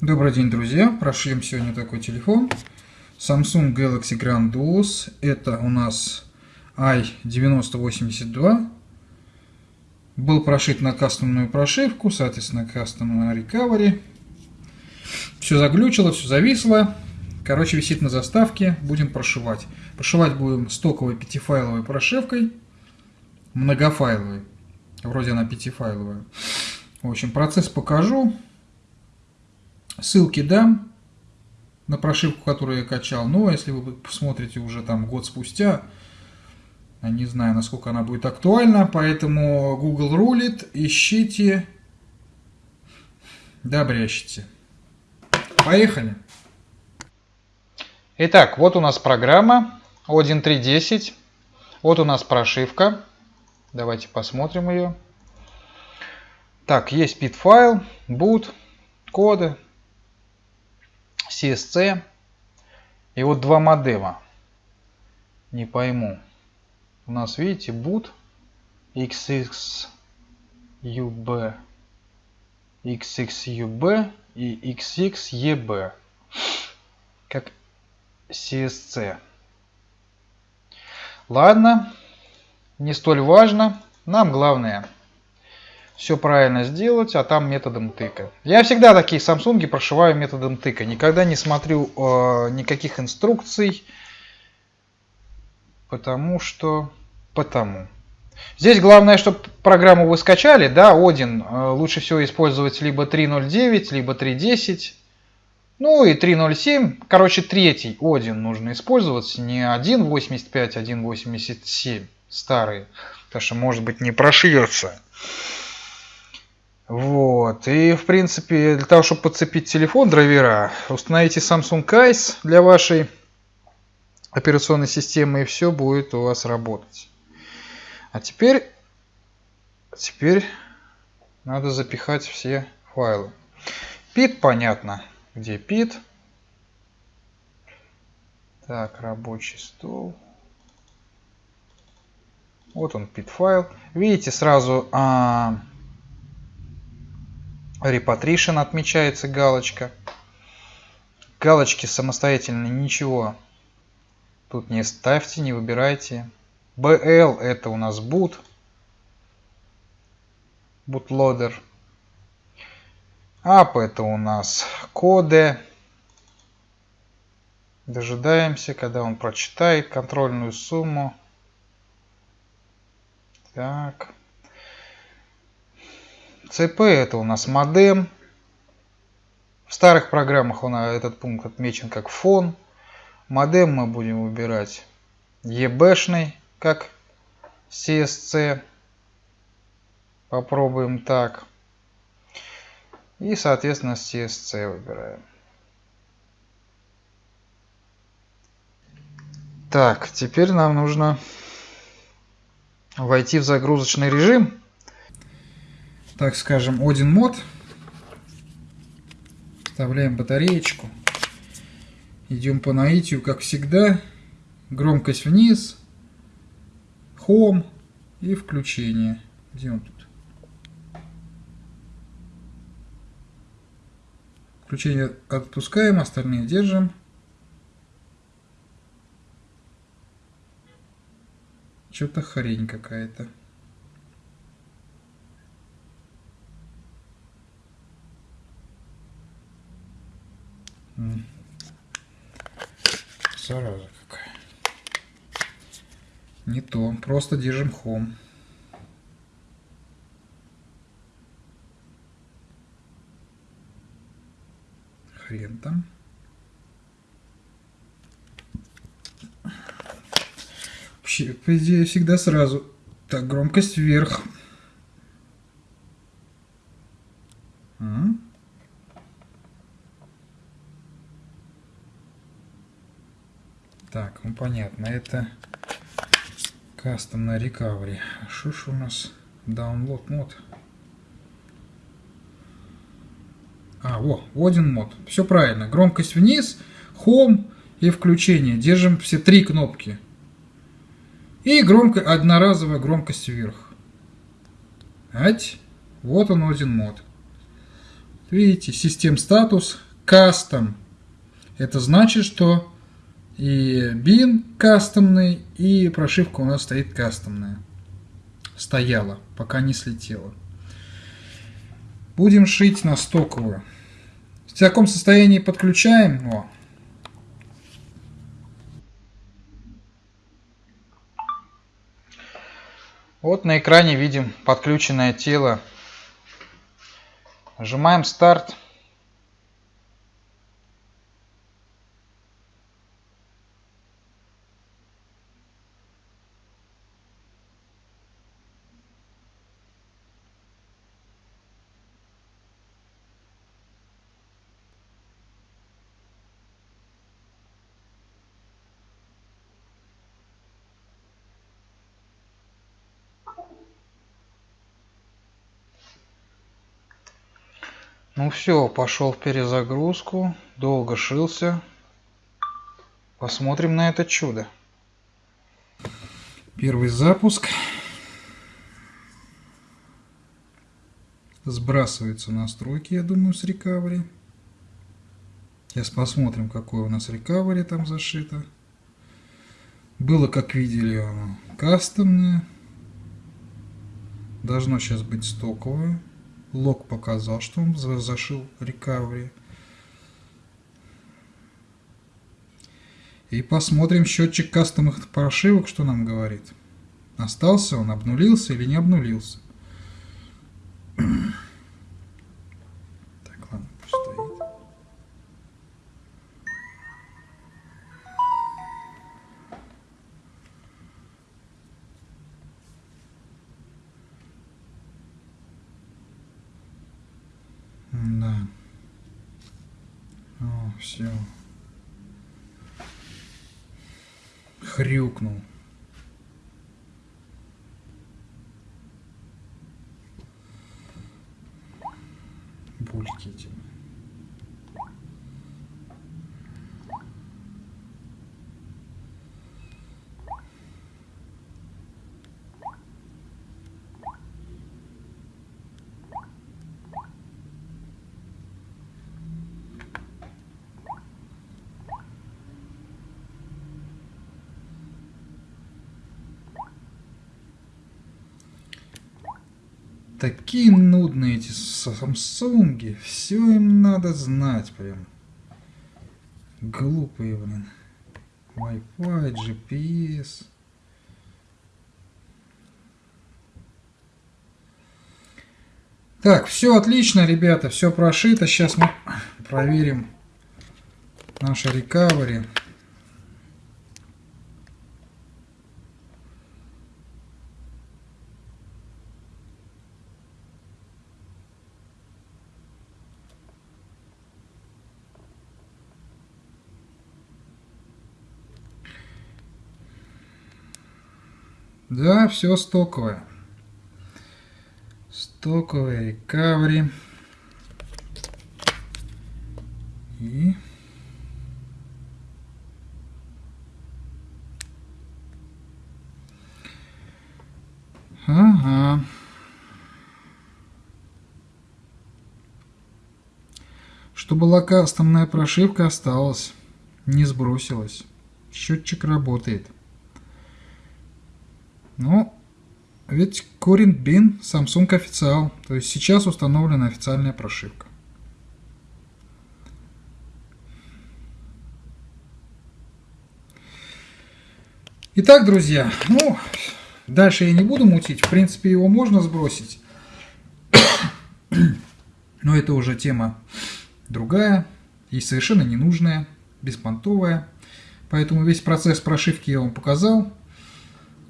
Добрый день, друзья! Прошьем сегодня такой телефон. Samsung Galaxy Grand Duos. Это у нас i9082. Был прошит на кастомную прошивку, соответственно, кастомную recovery. Все заглючило, все зависло. Короче, висит на заставке. Будем прошивать. Прошивать будем стоковой пятифайловой прошивкой. Многофайловой. Вроде она пятифайловая. В общем, процесс покажу. Ссылки дам на прошивку, которую я качал. Но если вы посмотрите уже там год спустя, не знаю, насколько она будет актуальна, поэтому Google рулит, ищите, добрящите. Поехали! Итак, вот у нас программа 1.3.10. Вот у нас прошивка. Давайте посмотрим ее. Так, есть pit файл, boot, коды, CSC. И вот два модема. Не пойму. У нас, видите, boot XXUB, XXUB и XXEB. Как CSC. Ладно, не столь важно. Нам главное все правильно сделать, а там методом тыка. Я всегда такие Samsung прошиваю методом тыка. Никогда не смотрю э, никаких инструкций, потому что... Потому. Здесь главное, чтобы программу вы скачали, да, Один. Э, лучше всего использовать либо 3.09, либо 3.10. Ну и 3.07. Короче, третий Один нужно использовать, не 1.85, 1.87 старые. Потому что, может быть, не прошьется. Вот. И, в принципе, для того, чтобы подцепить телефон драйвера, установите Samsung Eyes для вашей операционной системы, и все будет у вас работать. А теперь, теперь надо запихать все файлы. Pit понятно, где pit. Так, рабочий стол. Вот он, pit файл. Видите, сразу а, Repatriation отмечается галочка. Галочки самостоятельно ничего тут не ставьте, не выбирайте. BL это у нас boot. Bootloader. App это у нас коды. Дожидаемся, когда он прочитает контрольную сумму. Так. CP это у нас модем. В старых программах у нас этот пункт отмечен как фон. Модем мы будем выбирать EB-шный, как CSC. Попробуем так. И, соответственно, CSC выбираем. Так, теперь нам нужно войти в загрузочный режим так скажем, один мод. Вставляем батареечку. Идем по наитию, как всегда. Громкость вниз. Home и включение. Где он тут? Включение отпускаем, остальные держим. Что-то хрень какая-то. Зараза какая. Не то. Просто держим хом. Хрен там. Вообще, по идее, всегда сразу. Так, громкость вверх. Так, ну понятно, это кастом на recovery. Что ж у нас download мод? А, во, один мод. Все правильно. Громкость вниз, home и включение. Держим все три кнопки. И громко, одноразовая громкость вверх. Ать. Вот он один мод. Видите, систем статус, custom. Это значит, что и бин кастомный, и прошивка у нас стоит кастомная. Стояла, пока не слетела. Будем шить на стоковую. В таком состоянии подключаем. О. Вот на экране видим подключенное тело. Нажимаем старт. Ну все, пошел в перезагрузку, долго шился. Посмотрим на это чудо. Первый запуск. Сбрасываются настройки, я думаю, с рекавери. Сейчас посмотрим, какое у нас рекавери там зашито. Было, как видели, оно кастомное. Должно сейчас быть стоковое. Лог показал, что он зашил recovery. И посмотрим счетчик кастомных прошивок, что нам говорит. Остался он, обнулился или не обнулился. Да. О, все. Хрюкнул. Бульки эти. Такие нудные эти самсунги. Все им надо знать прям. Глупые, блин. Wi-Fi, GPS. Так, все отлично, ребята, все прошито. Сейчас мы проверим наше recovery. Да, все стоковое. Стоковое рекавери. И... Ага. Что была прошивка, осталась. Не сбросилась. Счетчик работает. Ну, ведь Корин Бин Samsung официал, то есть сейчас установлена официальная прошивка. Итак, друзья, ну, дальше я не буду мутить, в принципе его можно сбросить, но это уже тема другая и совершенно ненужная, беспонтовая, поэтому весь процесс прошивки я вам показал,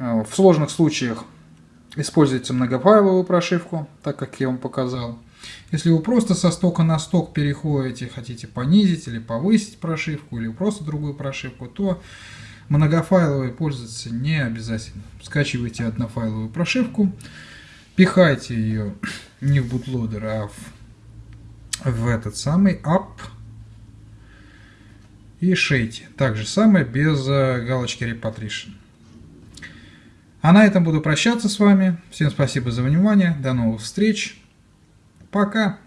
в сложных случаях используйте многофайловую прошивку, так как я вам показал. Если вы просто со стока на сток переходите, хотите понизить или повысить прошивку, или просто другую прошивку, то многофайловой пользоваться не обязательно. Скачивайте однофайловую прошивку, пихайте ее не в бутлодер, а в, в этот самый app и шейте. Так же самое без э, галочки Repatriation. А на этом буду прощаться с вами. Всем спасибо за внимание. До новых встреч. Пока.